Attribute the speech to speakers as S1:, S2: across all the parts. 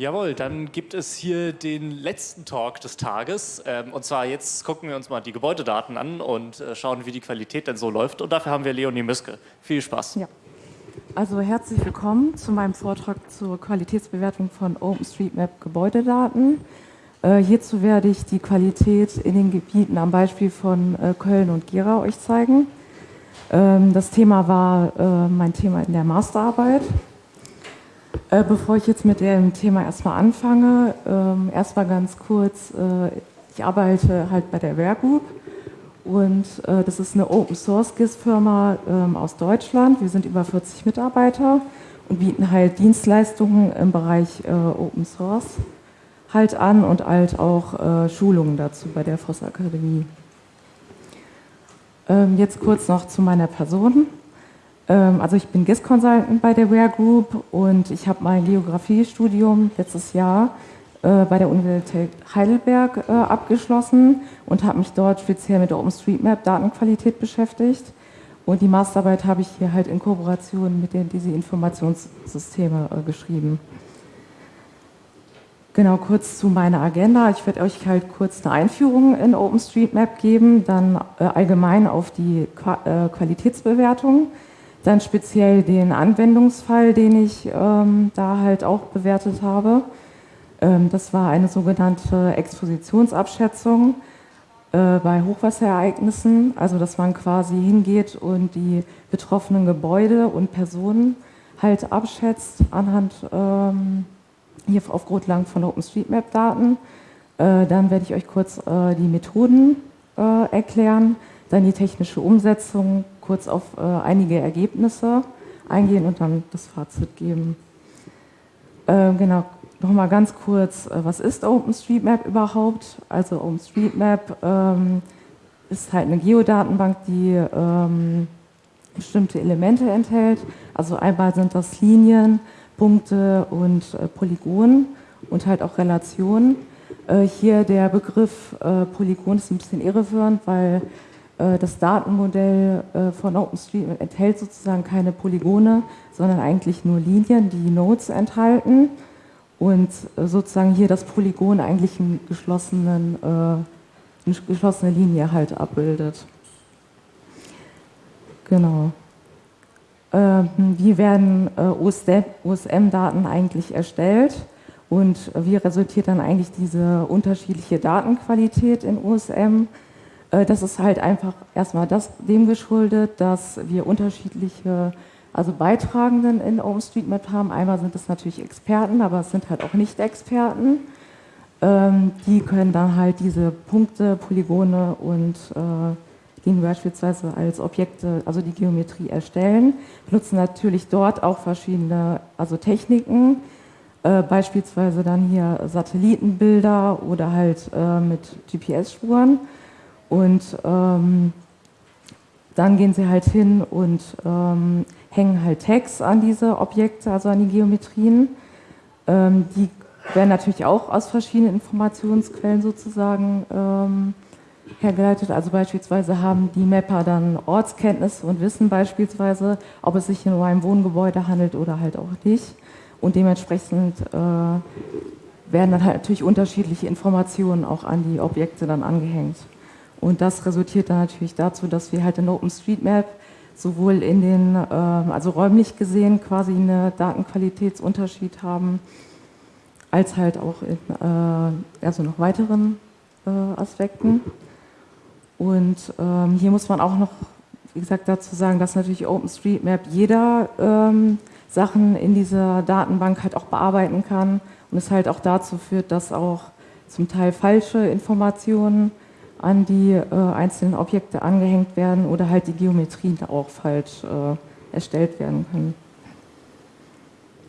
S1: Jawohl, dann gibt es hier den letzten Talk des Tages. Ähm, und zwar jetzt gucken wir uns mal die Gebäudedaten an und äh, schauen, wie die Qualität denn so läuft. Und dafür haben wir Leonie Müske. Viel Spaß.
S2: Ja. Also herzlich willkommen zu meinem Vortrag zur Qualitätsbewertung von OpenStreetMap Gebäudedaten. Äh, hierzu werde ich die Qualität in den Gebieten am Beispiel von äh, Köln und Gera euch zeigen. Ähm, das Thema war mein Thema in der Masterarbeit. Äh, bevor ich jetzt mit dem Thema erstmal anfange, ähm, erstmal ganz kurz, äh, ich arbeite halt bei der Ware Group und äh, das ist eine Open Source GIS-Firma ähm, aus Deutschland. Wir sind über 40 Mitarbeiter und bieten halt Dienstleistungen im Bereich äh, Open Source halt an und halt auch äh, Schulungen dazu bei der Voss Akademie. Ähm, jetzt kurz noch zu meiner Person. Ähm, also ich bin GIS Consultant bei der Ware Group und ich habe mein Geografiestudium letztes Jahr äh, bei der Universität Heidelberg äh, abgeschlossen und habe mich dort speziell mit der OpenStreetMap Datenqualität beschäftigt. Und die Masterarbeit habe ich hier halt in Kooperation mit den diese Informationssysteme äh, geschrieben. Genau, kurz zu meiner Agenda. Ich werde euch halt kurz eine Einführung in OpenStreetMap geben, dann allgemein auf die Qualitätsbewertung dann speziell den Anwendungsfall, den ich ähm, da halt auch bewertet habe. Ähm, das war eine sogenannte Expositionsabschätzung äh, bei Hochwasserereignissen, also dass man quasi hingeht und die betroffenen Gebäude und Personen halt abschätzt anhand ähm, hier auf Grundlagen von OpenStreetMap-Daten. Äh, dann werde ich euch kurz äh, die Methoden äh, erklären, dann die technische Umsetzung, kurz auf äh, einige Ergebnisse eingehen und dann das Fazit geben. Äh, genau, nochmal ganz kurz, äh, was ist OpenStreetMap überhaupt? Also OpenStreetMap ähm, ist halt eine Geodatenbank, die ähm, bestimmte Elemente enthält. Also einmal sind das Linien, Punkte und äh, Polygonen und halt auch Relationen. Äh, hier der Begriff äh, Polygon ist ein bisschen irreführend, weil das Datenmodell äh, von OpenStreetMap enthält sozusagen keine Polygone, sondern eigentlich nur Linien, die Nodes enthalten und äh, sozusagen hier das Polygon eigentlich einen geschlossenen, eine geschlossene Linie halt abbildet. Genau. Ähm, wie werden OSM-Daten eigentlich erstellt und wie resultiert dann eigentlich diese unterschiedliche Datenqualität in OSM? Äh, das ist halt einfach erstmal das, dem geschuldet, dass wir unterschiedliche also Beitragenden in OpenStreetMap haben. Einmal sind es natürlich Experten, aber es sind halt auch Nicht-Experten. Ähm, die können dann halt diese Punkte, Polygone und äh, die beispielsweise als Objekte, also die Geometrie erstellen, benutzen natürlich dort auch verschiedene also Techniken, äh, beispielsweise dann hier Satellitenbilder oder halt äh, mit GPS-Spuren und ähm, dann gehen sie halt hin und ähm, hängen halt Tags an diese Objekte, also an die Geometrien. Ähm, die werden natürlich auch aus verschiedenen Informationsquellen sozusagen ähm, hergeleitet. Also beispielsweise haben die Mapper dann Ortskenntnisse und wissen beispielsweise, ob es sich um ein Wohngebäude handelt oder halt auch nicht. Und dementsprechend äh, werden dann halt natürlich unterschiedliche Informationen auch an die Objekte dann angehängt. Und das resultiert dann natürlich dazu, dass wir halt in OpenStreetMap sowohl in den, äh, also räumlich gesehen quasi einen Datenqualitätsunterschied haben, als halt auch in äh, also noch weiteren äh, Aspekten. Und ähm, hier muss man auch noch, wie gesagt, dazu sagen, dass natürlich OpenStreetMap jeder ähm, Sachen in dieser Datenbank halt auch bearbeiten kann und es halt auch dazu führt, dass auch zum Teil falsche Informationen an die äh, einzelnen Objekte angehängt werden oder halt die Geometrien auch falsch äh, erstellt werden können.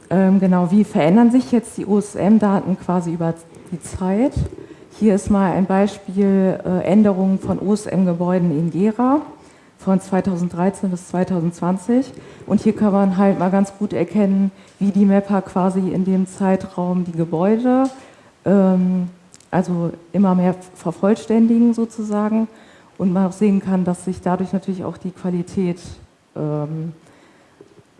S2: Ähm, genau, wie verändern sich jetzt die OSM-Daten quasi über die Zeit? Hier ist mal ein Beispiel äh, Änderungen von OSM-Gebäuden in Gera von 2013 bis 2020. Und hier kann man halt mal ganz gut erkennen, wie die Mapper quasi in dem Zeitraum die Gebäude ähm, also immer mehr vervollständigen sozusagen und man auch sehen kann, dass sich dadurch natürlich auch die Qualität ähm,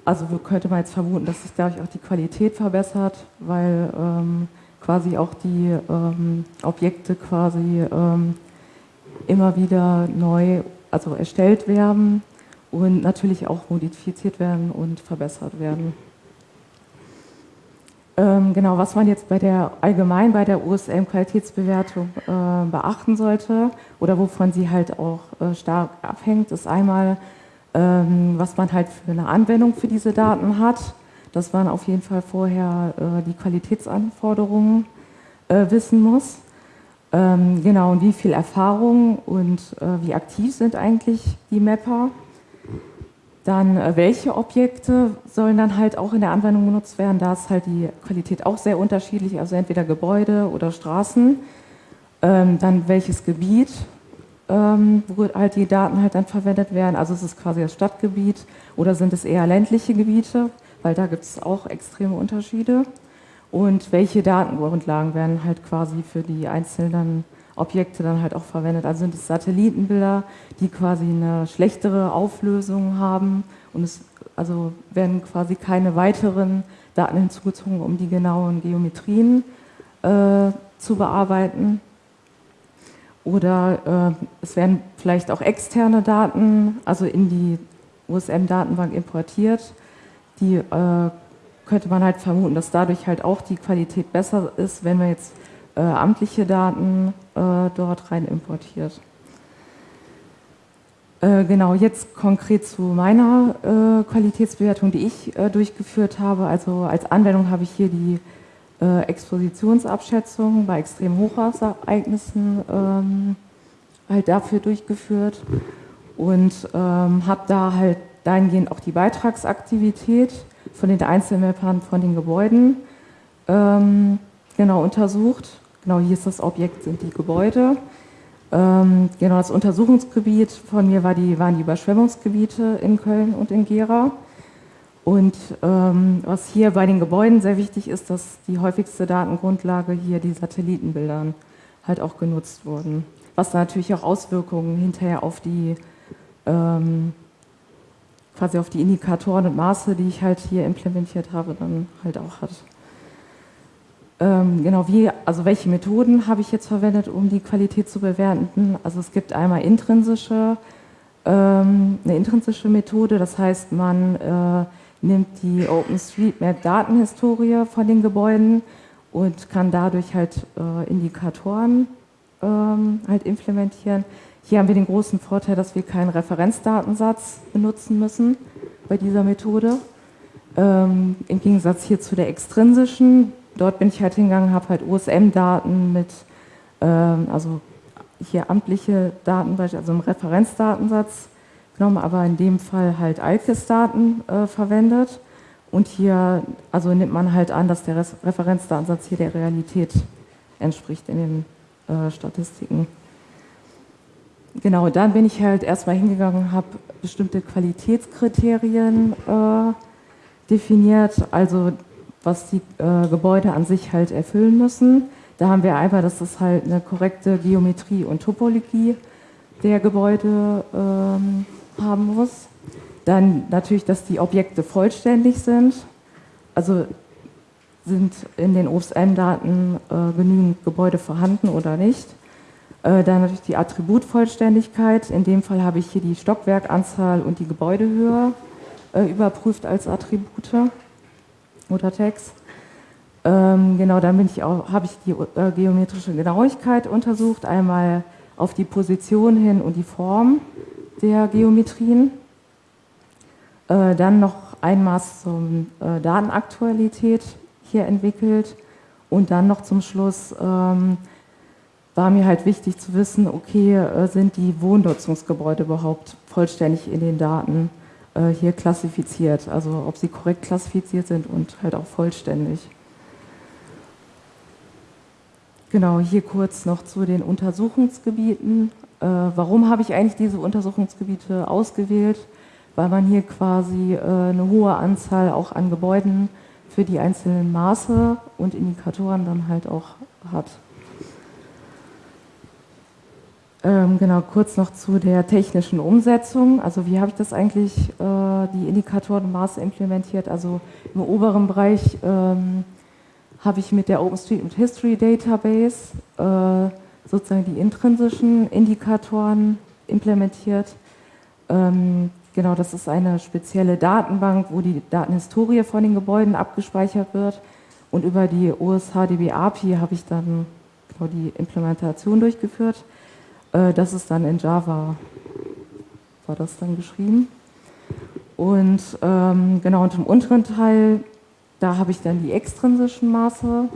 S2: also könnte man jetzt vermuten, dass sich dadurch auch die Qualität verbessert, weil ähm, quasi auch die ähm, Objekte quasi ähm, immer wieder neu, also erstellt werden und natürlich auch modifiziert werden und verbessert werden. Ähm, genau, was man jetzt bei der allgemein bei der USM-Qualitätsbewertung äh, beachten sollte oder wovon sie halt auch äh, stark abhängt, ist einmal, ähm, was man halt für eine Anwendung für diese Daten hat. Dass man auf jeden Fall vorher äh, die Qualitätsanforderungen äh, wissen muss. Ähm, genau, und wie viel Erfahrung und äh, wie aktiv sind eigentlich die Mapper. Dann, äh, welche Objekte sollen dann halt auch in der Anwendung genutzt werden? Da ist halt die Qualität auch sehr unterschiedlich, also entweder Gebäude oder Straßen. Ähm, dann welches Gebiet, ähm, wo halt die Daten halt dann verwendet werden. Also ist es quasi das Stadtgebiet oder sind es eher ländliche Gebiete, weil da gibt es auch extreme Unterschiede und welche Datengrundlagen werden halt quasi für die einzelnen Objekte dann halt auch verwendet. Also sind es Satellitenbilder, die quasi eine schlechtere Auflösung haben und es also werden quasi keine weiteren Daten hinzugezogen, um die genauen Geometrien äh, zu bearbeiten. Oder äh, es werden vielleicht auch externe Daten, also in die USM-Datenbank importiert, die äh, könnte man halt vermuten, dass dadurch halt auch die Qualität besser ist, wenn man jetzt äh, amtliche Daten äh, dort rein importiert. Äh, genau, jetzt konkret zu meiner äh, Qualitätsbewertung, die ich äh, durchgeführt habe. Also als Anwendung habe ich hier die Expositionsabschätzung bei extremen Hochwasserereignissen ähm, halt dafür durchgeführt und ähm, habe da halt dahingehend auch die Beitragsaktivität von den Einzelmappern von den Gebäuden ähm, genau untersucht. Genau, hier ist das Objekt, sind die Gebäude. Ähm, genau, das Untersuchungsgebiet von mir war die, waren die Überschwemmungsgebiete in Köln und in Gera. Und ähm, was hier bei den Gebäuden sehr wichtig ist, dass die häufigste Datengrundlage hier die Satellitenbildern halt auch genutzt wurden. Was natürlich auch Auswirkungen hinterher auf die ähm, quasi auf die Indikatoren und Maße, die ich halt hier implementiert habe, dann halt auch hat. Ähm, genau, wie, also welche Methoden habe ich jetzt verwendet, um die Qualität zu bewerten? Also es gibt einmal intrinsische, ähm, eine intrinsische Methode, das heißt, man äh, nimmt die OpenStreetMap-Datenhistorie von den Gebäuden und kann dadurch halt äh, Indikatoren ähm, halt implementieren. Hier haben wir den großen Vorteil, dass wir keinen Referenzdatensatz benutzen müssen bei dieser Methode. Ähm, Im Gegensatz hier zu der extrinsischen, dort bin ich halt hingegangen, habe halt OSM-Daten mit, ähm, also hier amtliche Daten, also im Referenzdatensatz genommen, aber in dem Fall halt ALKIS-Daten äh, verwendet. Und hier also nimmt man halt an, dass der Referenzdatensatz hier der Realität entspricht in den äh, Statistiken. Genau, dann bin ich halt erstmal hingegangen habe bestimmte Qualitätskriterien äh, definiert, also was die äh, Gebäude an sich halt erfüllen müssen. Da haben wir einmal, dass es halt eine korrekte Geometrie und Topologie der Gebäude ähm, haben muss. Dann natürlich, dass die Objekte vollständig sind. Also sind in den OSM-Daten äh, genügend Gebäude vorhanden oder nicht. Äh, dann natürlich die Attributvollständigkeit. In dem Fall habe ich hier die Stockwerkanzahl und die Gebäudehöhe äh, überprüft als Attribute Tags. Ähm, genau, dann ich habe ich die äh, geometrische Genauigkeit untersucht, einmal auf die Position hin und die Form der Geometrien. Äh, dann noch ein Maß zur äh, Datenaktualität hier entwickelt und dann noch zum Schluss ähm, war mir halt wichtig zu wissen, okay, äh, sind die Wohnnutzungsgebäude überhaupt vollständig in den Daten hier klassifiziert, also ob sie korrekt klassifiziert sind und halt auch vollständig. Genau, hier kurz noch zu den Untersuchungsgebieten. Äh, warum habe ich eigentlich diese Untersuchungsgebiete ausgewählt? Weil man hier quasi eine hohe Anzahl auch an Gebäuden für die einzelnen Maße und Indikatoren dann halt auch hat. Ähm, genau, kurz noch zu der technischen Umsetzung. Also wie habe ich das eigentlich, äh, die Indikatorenmaße implementiert? Also im oberen Bereich ähm, habe ich mit der OpenStreetMap History Database äh, sozusagen die intrinsischen Indikatoren implementiert. Ähm, genau, das ist eine spezielle Datenbank, wo die Datenhistorie von den Gebäuden abgespeichert wird. Und über die OSHDB API habe ich dann genau die Implementation durchgeführt. Äh, das ist dann in Java, war das dann geschrieben. Und ähm, genau, und im unteren Teil, da habe ich dann die extrinsischen Maße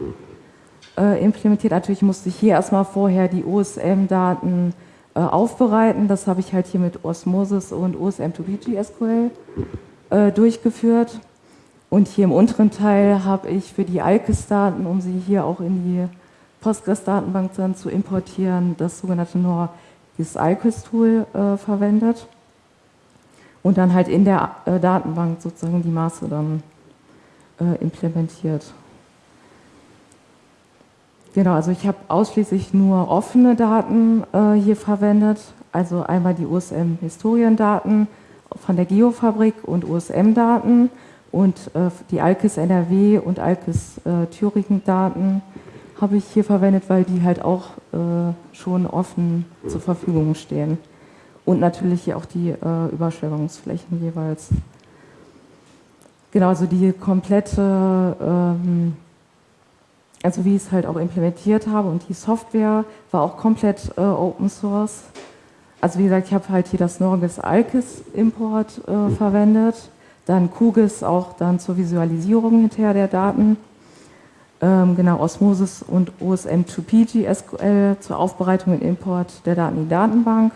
S2: äh, implementiert. Natürlich musste ich hier erstmal vorher die OSM-Daten äh, aufbereiten. Das habe ich halt hier mit Osmosis und OSM2PG SQL äh, durchgeführt. Und hier im unteren Teil habe ich für die ALKIS-Daten, um sie hier auch in die Postgres-Datenbank dann zu importieren, das sogenannte NOR, dieses IQUIS-Tool äh, verwendet. Und dann halt in der äh, Datenbank sozusagen die Maße dann äh, implementiert. Genau, also ich habe ausschließlich nur offene Daten äh, hier verwendet, also einmal die USM-Historiendaten von der Geofabrik und USM-Daten und äh, die ALKIS NRW und ALKIS äh, Thüringen-Daten habe ich hier verwendet, weil die halt auch äh, schon offen zur Verfügung stehen. Und natürlich auch die äh, Überschwemmungsflächen jeweils. Genau, also die komplette, ähm, also wie ich es halt auch implementiert habe und die Software war auch komplett äh, Open Source. Also wie gesagt, ich habe halt hier das Norgis Alkis Import äh, verwendet, dann QGIS auch dann zur Visualisierung hinterher der Daten genau Osmosis und OSM2PG SQL zur Aufbereitung und Import der Daten in die Datenbank.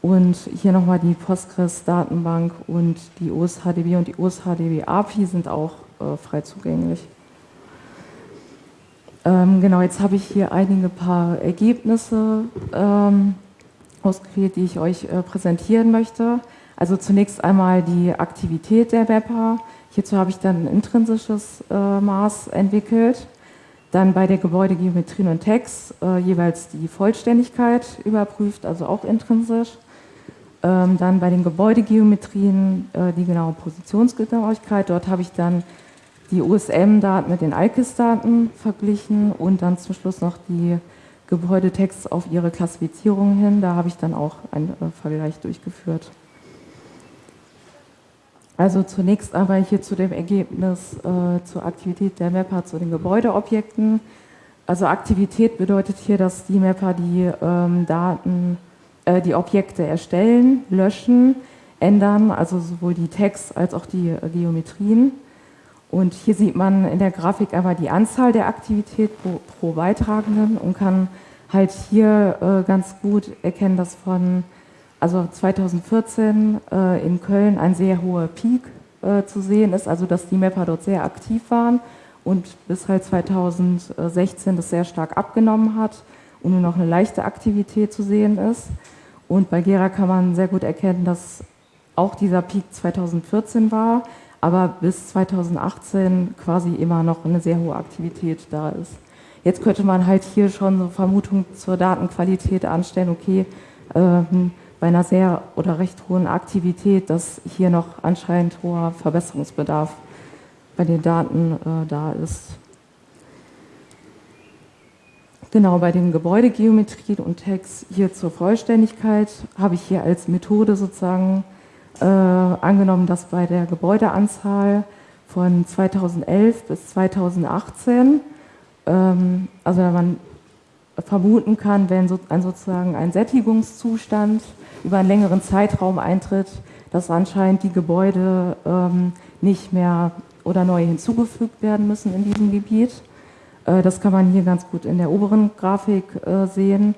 S2: Und hier nochmal die Postgres-Datenbank und die OSHDB und die OSHDB-API sind auch äh, frei zugänglich. Ähm, genau, jetzt habe ich hier einige paar Ergebnisse ähm, ausgewählt, die ich euch äh, präsentieren möchte. Also zunächst einmal die Aktivität der Mapper. Hierzu habe ich dann ein intrinsisches äh, Maß entwickelt. Dann bei der Gebäudegeometrien und Text äh, jeweils die Vollständigkeit überprüft, also auch intrinsisch. Ähm, dann bei den Gebäudegeometrien äh, die genaue Positionsgenauigkeit. Dort habe ich dann die USM-Daten mit den ALKIS-Daten verglichen und dann zum Schluss noch die Gebäudetexts auf ihre Klassifizierung hin. Da habe ich dann auch einen äh, Vergleich durchgeführt. Also zunächst einmal hier zu dem Ergebnis äh, zur Aktivität der Mapper zu den Gebäudeobjekten. Also Aktivität bedeutet hier, dass die Mapper die ähm, Daten, äh, die Objekte erstellen, löschen, ändern, also sowohl die Text als auch die äh, Geometrien. Und hier sieht man in der Grafik einmal die Anzahl der Aktivität pro, pro Beitragenden und kann halt hier äh, ganz gut erkennen, dass von also 2014 äh, in Köln ein sehr hoher Peak äh, zu sehen ist, also dass die Mapper dort sehr aktiv waren und bis halt 2016 das sehr stark abgenommen hat und nur noch eine leichte Aktivität zu sehen ist. Und bei Gera kann man sehr gut erkennen, dass auch dieser Peak 2014 war, aber bis 2018 quasi immer noch eine sehr hohe Aktivität da ist. Jetzt könnte man halt hier schon so Vermutungen zur Datenqualität anstellen, okay, ähm, bei einer sehr oder recht hohen Aktivität, dass hier noch anscheinend hoher Verbesserungsbedarf bei den Daten äh, da ist. Genau, bei den Gebäudegeometrien und Tags hier zur Vollständigkeit habe ich hier als Methode sozusagen äh, angenommen, dass bei der Gebäudeanzahl von 2011 bis 2018, ähm, also wenn man vermuten kann, wenn so, ein, sozusagen ein Sättigungszustand über einen längeren Zeitraum eintritt, dass anscheinend die Gebäude ähm, nicht mehr oder neu hinzugefügt werden müssen in diesem Gebiet. Äh, das kann man hier ganz gut in der oberen Grafik äh, sehen,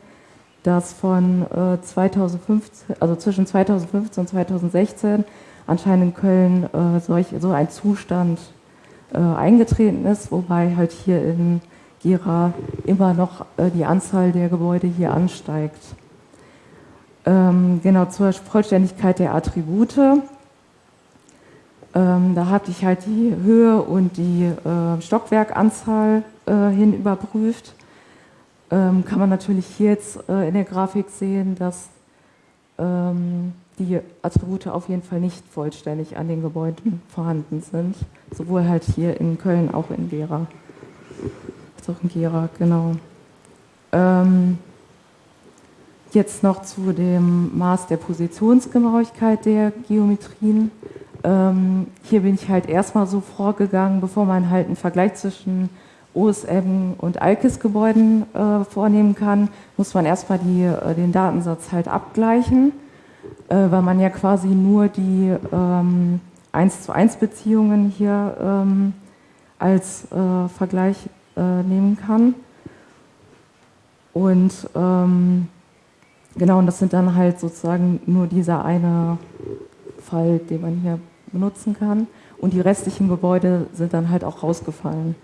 S2: dass von äh, 2015, also zwischen 2015 und 2016 anscheinend in Köln äh, solch, so ein Zustand äh, eingetreten ist, wobei halt hier in Gera immer noch äh, die Anzahl der Gebäude hier ansteigt. Ähm, genau, zur Vollständigkeit der Attribute. Ähm, da hatte ich halt die Höhe und die äh, Stockwerkanzahl äh, hin überprüft. ähm, kann man natürlich hier jetzt in der Grafik sehen, dass die Attribute auf jeden Fall nicht vollständig an den Gebäuden vorhanden sind. Sowohl halt hier in Köln, auch in Gera. Gera, genau. Ähm, jetzt noch zu dem Maß der Positionsgenauigkeit der Geometrien. Ähm, hier bin ich halt erstmal so vorgegangen, bevor man halt einen Vergleich zwischen OSM und ALKIS-Gebäuden äh, vornehmen kann, muss man erstmal die, äh, den Datensatz halt abgleichen, äh, weil man ja quasi nur die ähm, 1 zu 1 Beziehungen hier ähm, als äh, Vergleich äh, nehmen kann. Und ähm, genau, und das sind dann halt sozusagen nur dieser eine Fall, den man hier benutzen kann. Und die restlichen Gebäude sind dann halt auch rausgefallen.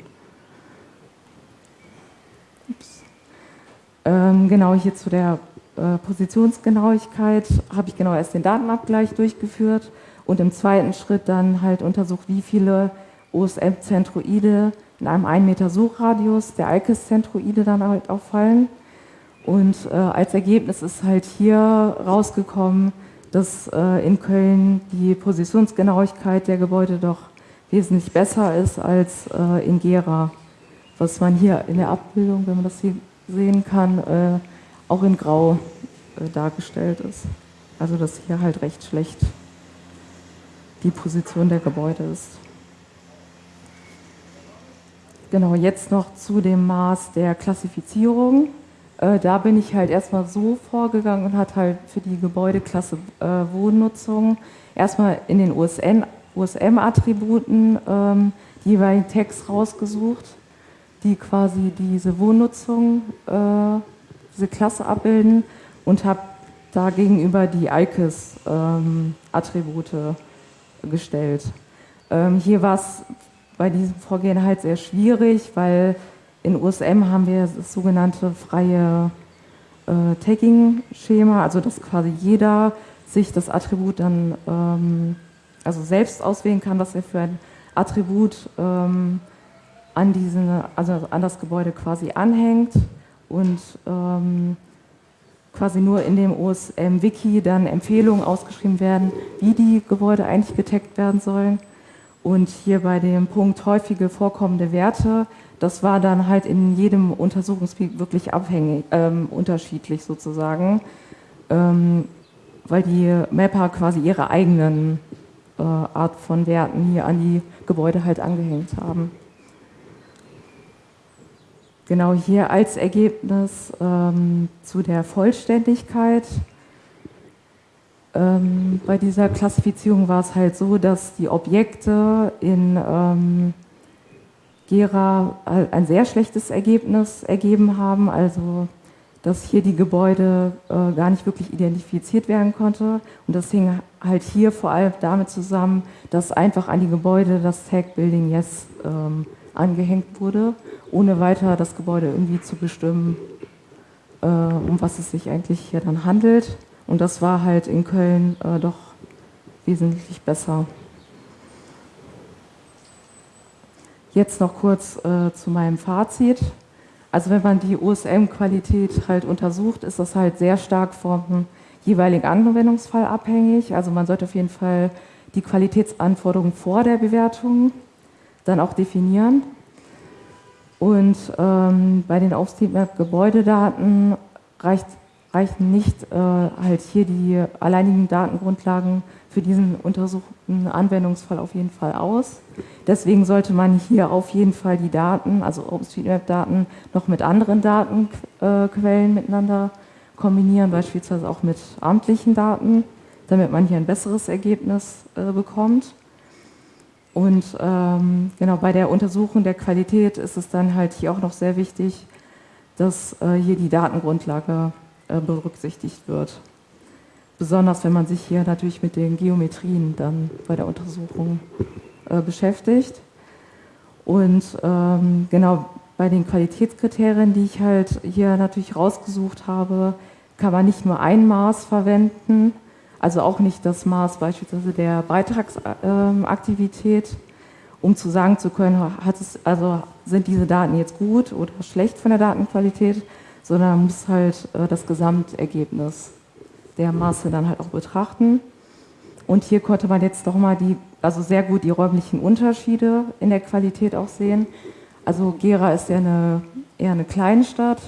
S2: Ähm, genau hier zu der äh, Positionsgenauigkeit habe ich genau erst den Datenabgleich durchgeführt und im zweiten Schritt dann halt untersucht, wie viele OSM-Zentroide in einem 1 Meter Suchradius der ICES-Zentroide dann halt auffallen. Und äh, als Ergebnis ist halt hier rausgekommen, dass äh, in Köln die Positionsgenauigkeit der Gebäude doch wesentlich besser ist als äh, in Gera, was man hier in der Abbildung, wenn man das hier sehen kann, äh, auch in Grau äh, dargestellt ist. Also dass hier halt recht schlecht die Position der Gebäude ist. Genau, jetzt noch zu dem Maß der Klassifizierung. Äh, da bin ich halt erstmal so vorgegangen und hat halt für die Gebäudeklasse äh, Wohnnutzung erstmal in den USM-Attributen ähm, die jeweiligen Text rausgesucht die quasi diese Wohnnutzung, äh, diese Klasse abbilden und habe da gegenüber die ICES-Attribute ähm, gestellt. Ähm, hier war es bei diesem Vorgehen halt sehr schwierig, weil in USM haben wir das sogenannte freie äh, Tagging-Schema, also dass quasi jeder sich das Attribut dann ähm, also selbst auswählen kann, was er für ein Attribut ähm, an, diesen, also an das Gebäude quasi anhängt und ähm, quasi nur in dem OSM-Wiki dann Empfehlungen ausgeschrieben werden, wie die Gebäude eigentlich getaggt werden sollen. Und hier bei dem Punkt häufige vorkommende Werte, das war dann halt in jedem Untersuchungsgebiet wirklich abhängig, ähm, unterschiedlich sozusagen, ähm, weil die Mapper quasi ihre eigenen äh, Art von Werten hier an die Gebäude halt angehängt haben. Genau hier als Ergebnis ähm, zu der Vollständigkeit. Ähm, bei dieser Klassifizierung war es halt so, dass die Objekte in ähm, Gera ein sehr schlechtes Ergebnis ergeben haben, also dass hier die Gebäude äh, gar nicht wirklich identifiziert werden konnte. Und das hing halt hier vor allem damit zusammen, dass einfach an die Gebäude das Tag Building Yes ähm, angehängt wurde, ohne weiter das Gebäude irgendwie zu bestimmen, äh, um was es sich eigentlich hier dann handelt. Und das war halt in Köln äh, doch wesentlich besser. Jetzt noch kurz äh, zu meinem Fazit. Also wenn man die OSM-Qualität halt untersucht, ist das halt sehr stark vom jeweiligen Anwendungsfall abhängig. Also man sollte auf jeden Fall die Qualitätsanforderungen vor der Bewertung dann auch definieren. Und ähm, bei den OpenStreetMap-Gebäudedaten reicht, reichen nicht äh, halt hier die alleinigen Datengrundlagen für diesen untersuchten Anwendungsfall auf jeden Fall aus. Deswegen sollte man hier auf jeden Fall die Daten, also OpenStreetMap-Daten, noch mit anderen Datenquellen miteinander kombinieren, beispielsweise auch mit amtlichen Daten, damit man hier ein besseres Ergebnis äh, bekommt. Und ähm, genau bei der Untersuchung der Qualität ist es dann halt hier auch noch sehr wichtig, dass äh, hier die Datengrundlage äh, berücksichtigt wird. Besonders wenn man sich hier natürlich mit den Geometrien dann bei der Untersuchung äh, beschäftigt. Und ähm, genau bei den Qualitätskriterien, die ich halt hier natürlich rausgesucht habe, kann man nicht nur ein Maß verwenden, also auch nicht das Maß beispielsweise der Beitragsaktivität, um zu sagen zu können, hat es, also sind diese Daten jetzt gut oder schlecht von der Datenqualität, sondern man muss halt äh, das Gesamtergebnis der Masse dann halt auch betrachten. Und hier konnte man jetzt doch mal die, also sehr gut die räumlichen Unterschiede in der Qualität auch sehen. Also Gera ist ja eine, eher eine Kleinstadt,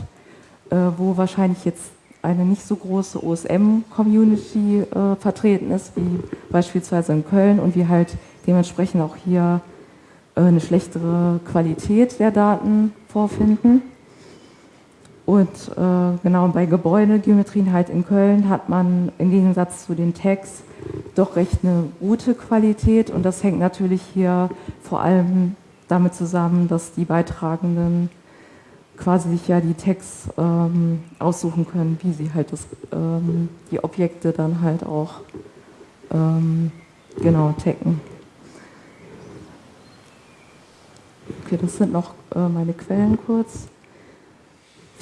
S2: äh, wo wahrscheinlich jetzt eine nicht so große OSM-Community äh, vertreten ist, wie beispielsweise in Köln und wir halt dementsprechend auch hier äh, eine schlechtere Qualität der Daten vorfinden. Und äh, genau bei Gebäudegeometrien halt in Köln hat man im Gegensatz zu den Tags doch recht eine gute Qualität und das hängt natürlich hier vor allem damit zusammen, dass die Beitragenden quasi sich ja die Tags ähm, aussuchen können, wie sie halt das, ähm, die Objekte dann halt auch ähm, genau taggen. Okay, das sind noch äh, meine Quellen kurz.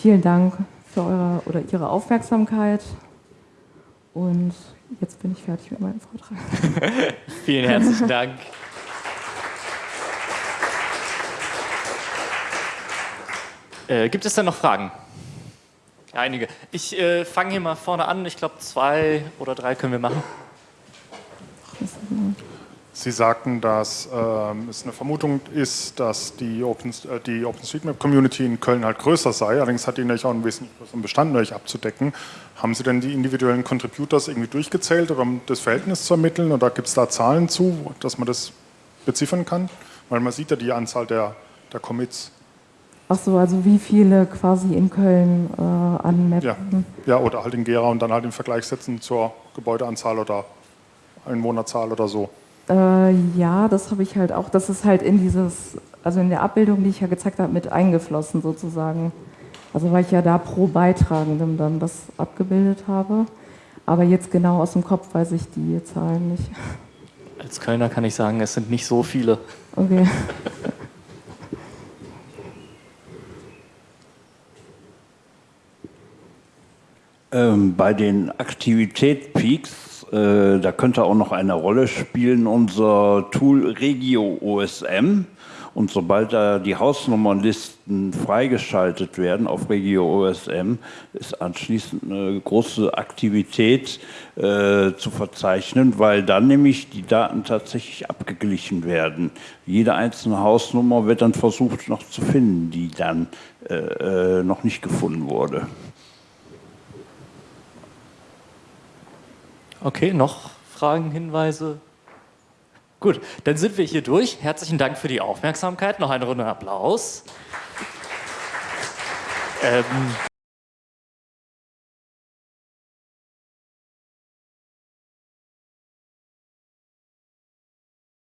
S2: Vielen Dank für eure oder Ihre Aufmerksamkeit und jetzt bin ich fertig mit meinem Vortrag.
S1: Vielen herzlichen Dank. Äh, gibt es denn noch Fragen? Einige. Ich äh, fange hier mal vorne an. Ich glaube, zwei oder drei können wir machen.
S3: Sie sagten, dass ähm, es eine Vermutung ist, dass die, Open, äh, die OpenStreetMap-Community in Köln halt größer sei. Allerdings hat die natürlich auch einen wesentlich größeren Bestand natürlich abzudecken. Haben Sie denn die individuellen Contributors irgendwie durchgezählt, um das Verhältnis zu ermitteln? Oder gibt es da Zahlen zu, dass man das beziffern kann? Weil man sieht ja die Anzahl der, der Commits.
S2: Ach so, also wie viele quasi in Köln äh, anmappen?
S3: Ja. ja, oder halt in Gera und dann halt im Vergleich setzen zur Gebäudeanzahl oder Einwohnerzahl oder so.
S2: Äh, ja, das habe ich halt auch. Das ist halt in dieses, also in der Abbildung, die ich ja gezeigt habe, mit eingeflossen sozusagen. Also weil ich ja da pro Beitragendem dann das abgebildet habe. Aber jetzt genau aus dem Kopf weiß ich die Zahlen nicht.
S1: Als Kölner kann ich sagen, es sind nicht so viele.
S2: Okay.
S4: Ähm, bei den Aktivitätspeaks äh, da könnte auch noch eine Rolle spielen unser Tool Regio OSM. Und sobald da die Hausnummernlisten freigeschaltet werden auf Regio OSM, ist anschließend eine große Aktivität äh, zu verzeichnen, weil dann nämlich die Daten tatsächlich abgeglichen werden. Jede einzelne Hausnummer wird dann versucht noch zu finden, die dann äh, äh noch nicht gefunden wurde.
S1: Okay, noch Fragen, Hinweise? Gut, dann sind wir hier durch. Herzlichen Dank für die Aufmerksamkeit. Noch eine Runde Applaus. Ähm